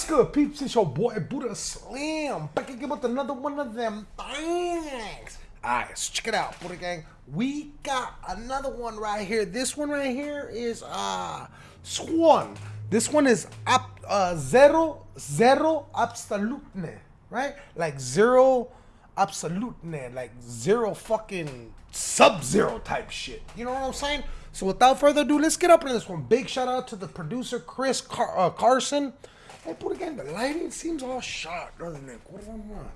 What's good, peeps? It's your boy Buddha Slim. Back again with another one of them things. Alright, so check it out, Buddha Gang. We got another one right here. This one right here is uh Swan. This one is up uh zero zero absolutne, right? Like zero absolutne, like zero fucking sub-zero type shit. You know what I'm saying? So without further ado, let's get up into this one. Big shout out to the producer Chris Car- uh, Carson. Hey, put again, the lighting seems all shot, doesn't it? What do I want?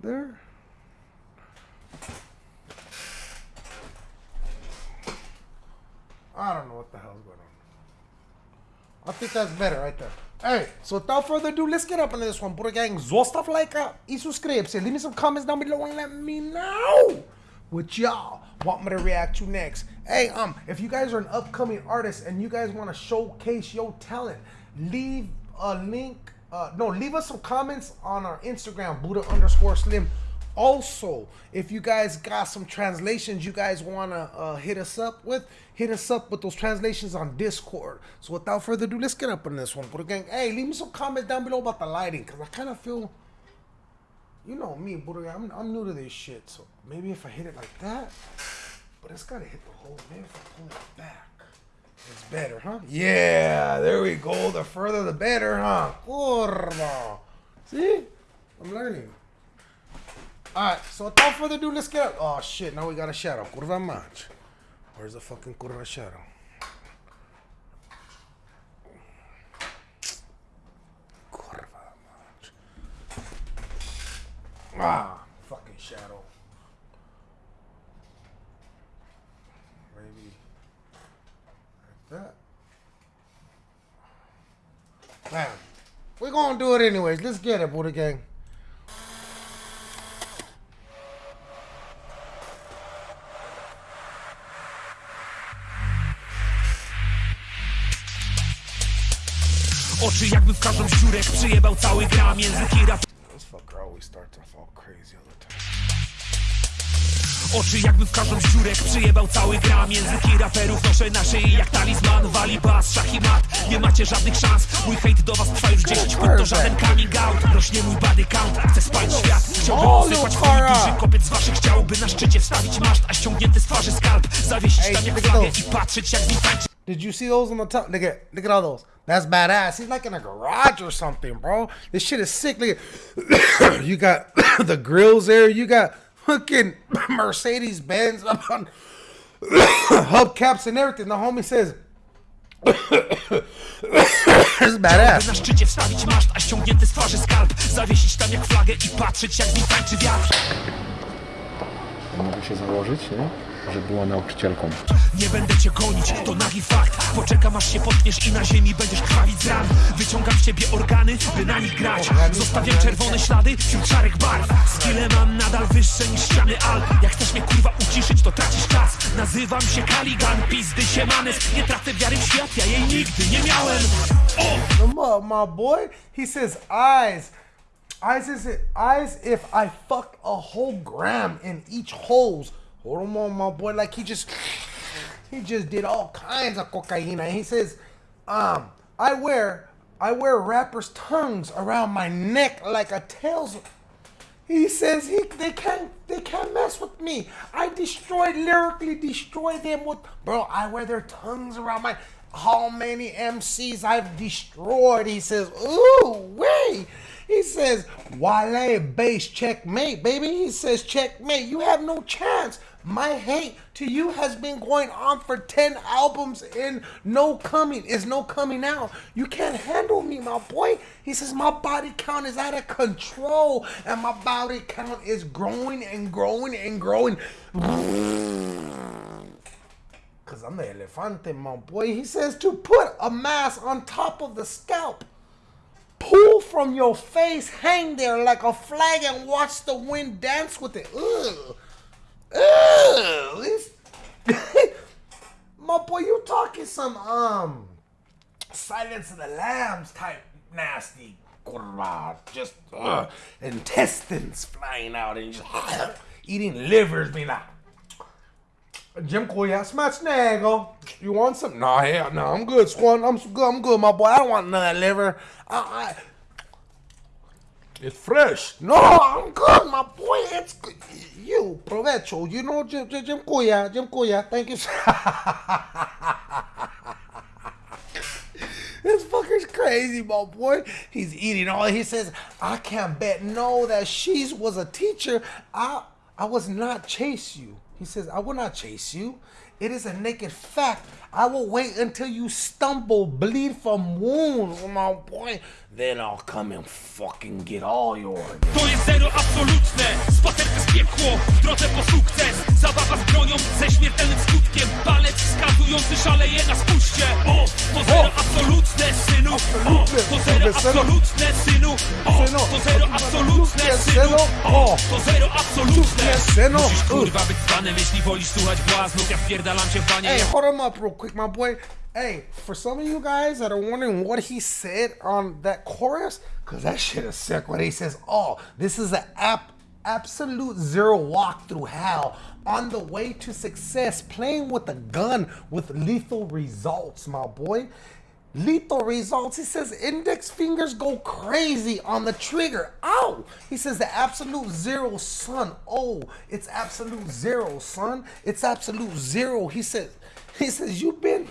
There. I don't know what the hell's going on. I think that's better right there. Hey, so without further ado, let's get up into this one. Buddha Gang, zostav like uh, y subscribe. Leave me some comments down below and let me know what y'all want me to react to next. Hey, um, if you guys are an upcoming artist and you guys want to showcase your talent, leave a link. Uh, no, leave us some comments on our Instagram, Buddha underscore Slim. Also, if you guys got some translations you guys want to uh, hit us up with, hit us up with those translations on Discord. So without further ado, let's get up in this one. But again, hey, leave me some comments down below about the lighting because I kind of feel you know me, Buddha. I'm, I'm new to this shit, so maybe if I hit it like that, but it's gotta hit the hole. Maybe if I pull it back, it's better, huh? Yeah, there we go. The further, the better, huh? Curva. See, I'm learning. All right, so without further ado, let's get. Oh shit! Now we got a shadow. Curva match. Where's the fucking curva shadow? Ah, fucking shadow. Maybe like that. Man, we're gonna do it anyways. Let's get it, Buddha Gang. Oczy jakby w każdą ściurek przyjebał cały gram języki rap Oczy jakby w każdą ściurek przyjebał cały gram Języki raperów noszę na szyi jak talizman Wali bas, szach i mat, nie macie żadnych szans Mój hejt do was trwa już 10 put, to żaden coming out Rośnie mój body count, chcę spalić świat Chciałbym usypać twój duży kopiec z waszych ciał By na szczycie wstawić maszt, a ściągnięty z twarzy skalp Zawiesić tam jak flagę i patrzeć jak z nim tańczy Did you see those on the top? Look at look at all those. That's badass. He's like in a garage or something, bro. This shit is sick. Look at you got the grills there. You got fucking Mercedes Benz up on hubcaps and everything. The homie says. This is badass. Na szczycie wstawić maszt, a ściągnięty z twarzy skalp Zawiesić tam jak flagę i patrzeć jak mi tańczy wiatr Mogę się założyć, nie? Że była nauczycielką. Nie będę cię gonić, to nagi fakt. Poczekam aż się potkniesz i na ziemi będziesz krwawić z ran. Wyciągam z ciebie organy, by na nich grać. Zostawiam czerwone ślady wśród szarych barw. Skille mam nadal wyższe niż ściany Alp Jak chcesz mnie kurwa uciszyć, to tracisz czas. Nazywam się Kaligan, pizdy się manes. Nie tracę wiary w świat, ja jej nigdy nie miałem. Oh. my boy, he says eyes. Eyes is it eyes if I fuck a whole gram in each holes Hold on, my boy. Like he just he just did all kinds of cocaine. And he says, um, I wear I wear rappers' tongues around my neck like a tails. He says he they can't they can't mess with me. I destroy lyrically destroy them with bro. I wear their tongues around my. How many MCs I've destroyed? He says, ooh wait. He says, Wale base checkmate, baby. He says, checkmate. You have no chance. My hate to you has been going on for 10 albums and no coming is no coming out. You can't handle me, my boy. He says, My body count is out of control and my body count is growing and growing and growing. Because I'm the elefante, my boy. He says to put a mask on top of the scalp pull from your face, hang there like a flag, and watch the wind dance with it. Ugh. Ugh. My boy, you talking some um Silence of the Lambs type nasty. Just uh, intestines flying out and just uh, eating livers, being like, Jim Koya, Smacznego. You want some? No, hell no. I'm good, Swan. I'm good. I'm good, my boy. I don't want none of liver. I, I, it's fresh. No, I'm good, my boy. It's good. You, provecho. You know, Jim, Jim, Jim Koya. Jim Koya. Thank you. This fucker's crazy, my boy. He's eating all. He says, "I can't bet no that she was a teacher. I I was not chase you." He says, "I will not chase you. It is a naked fact. I will wait until you stumble, bleed from wounds, my boy. Then I'll come and fucking get all yours." To jest zero absolutne. Spacer przez piekło, w drodze po sukces. Zabawa z bronią ze śmiertelnym skutkiem. Palec wskazujący szaleje na spuście. O, to zero absolutne, synu. O, to zero absolutne, synu. O, to zero absolutne, synu. O, to zero absolutne. Synu. Musisz kurwa być zwanym, jeśli wolisz słuchać błaznów. Ja wpierdalam cię w banie Hey, hold up real quick, my boy. Hey, for some of you guys that are wondering what he said on that chorus, because that shit is sick What he says, Oh, this is an app absolute zero walk through hell on the way to success, playing with a gun with lethal results, my boy. Lethal results. He says index fingers go crazy on the trigger. Ow! He says the absolute zero, son. Oh, it's absolute zero, son. It's absolute zero. He says, he says, you've been,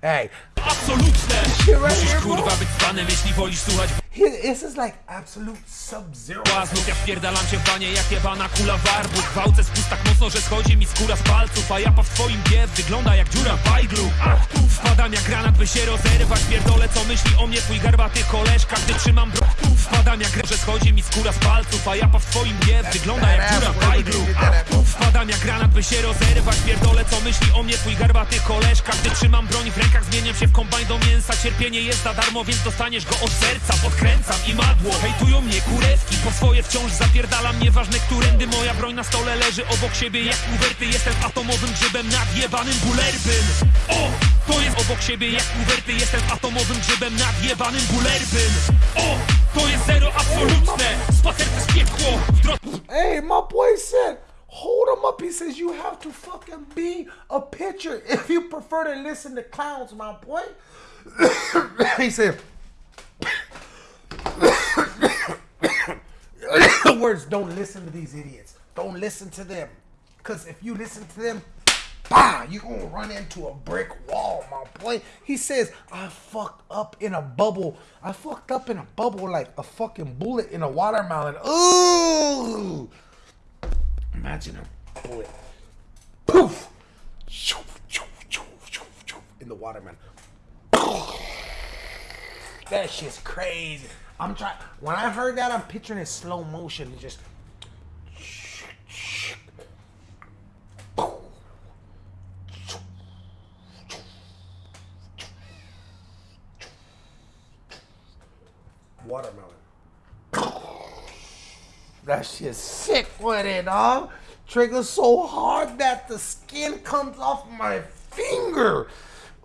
hey, Absolutne right here, kurwa być zwanym, jeśli wolisz słuchać this is like absolute sub-zero. Błaznów, ja wpierdalam cię w banie jak jebana kula warbu. Gwałcę spust tak mocno, że schodzi mi skóra z palców A japa w twoim biew wygląda jak dziura w bajglu. Ach, tu Wpadam jak granat, by się rozerwać. Pierdolę co myśli o mnie twój garbaty koleżka Gdy trzymam bro... Wpadam jak że schodzi mi skóra z palców A japa w twoim biew wygląda jak dziura w bajglu. Ach, tu Wpadam jak granat, by się rozerwać. Pierdolę co myśli o mnie twój garbaty koleżka. Gdy trzymam broń w rękach zmieniam się w kombajn do mięsa. Cierpienie jest za darmo, więc dostaniesz go od serca. Podkręcam i madło, hejtują mnie kurewki Po swoje wciąż zapierdalam, nieważne którędy Moja broń na stole leży. Obok siebie jak kuwerty Jestem atomowym grzybem nad jebanym bulerbym. O, to jest obok siebie jak kuwerty Jestem atomowym grzybem nad jebanym bulerbym. O, to jest zero absolutne. Spacer piekło, w drodze Hey, my boy said, hold him up. He says, you have to fucking be a pitcher if you prefer to listen to clowns, my boy. he said, the words, don't listen to these idiots. Don't listen to them. Because if you listen to them, bah, you're going to run into a brick wall, my boy. He says, I fucked up in a bubble. I fucked up in a bubble like a fucking bullet in a watermelon. Ooh. Imagine a bullet. Poof. Shoo, shoo, shoo, shoo, shoo, In the watermelon. That shit's crazy. I'm trying. When I heard that, I'm picturing it slow motion. It just. Watermelon. That shit's sick with it, dog. Trigger so hard that the skin comes off my finger.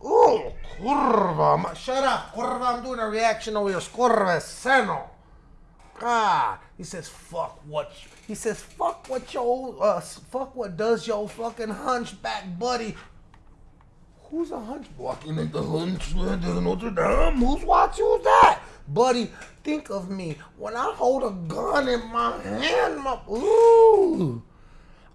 Oh, curva. Shut up, curva. I'm doing a reaction over your curva seno. God. He says, fuck what. He says, fuck what your, uh, fuck what does your fucking hunchback buddy. Who's a hunchback? You think the hunchback of Notre Dame? Who's watching? Who's that? Buddy, think of me when I hold a gun in my hand. My ooh,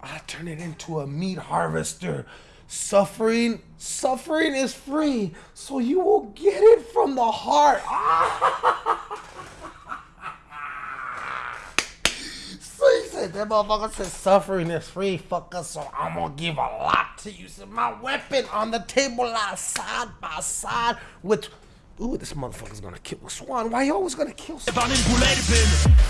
I turn it into a meat harvester. Suffering, suffering is free, so you will get it from the heart. So he said, that motherfucker said suffering is free, fucker, so I'm gonna give a lot to you. So my weapon on the table lie side by side with Ooh, this motherfucker's gonna kill Swan. Why you always gonna kill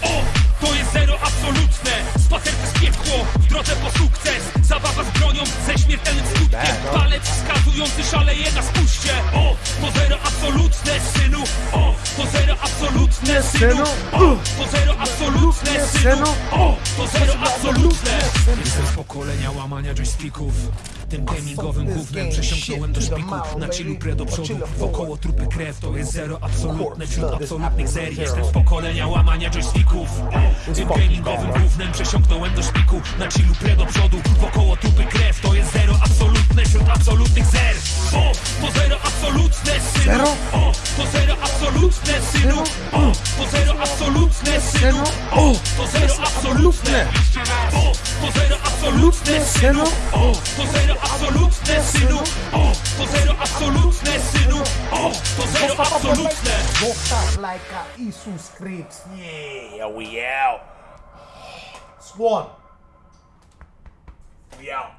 O, to jest zero absolutne. Spacer przez piekło, w drodze po sukces. Zabawa z bronią, ze śmiertelnym skutkiem. Palec wskazujący szaleje na spuście. O, to zero absolutne, synu. O, to zero absolutne, synu. O, to zero absolutne, synu? O, to zero absolutne. Jestem pokolenia łamania joysticków. Tym gamingowym gównem przesiąknąłem do szpiku Na chillu pre do przodu, wokoło trupy krew To jest zero absolutne wśród absolutnych zer. Jestem z pokolenia łamania joysticków. Tym gamingowym gównem przesiąknąłem do szpiku Na chillu pre do przodu, wokoło trupy krew To jest zero absolutne wśród absolutnych zer. O, to zero absolutne synu? O, to zero absolutne synu. O, to zero absolutne synu. O, to zero absolutne absolutne synu O, oh. to zero absolutne synu O, oh. to zero absolutne synu O, oh. to zero absolutne Walk like a scripts. Yeah, we out. Swan. We out.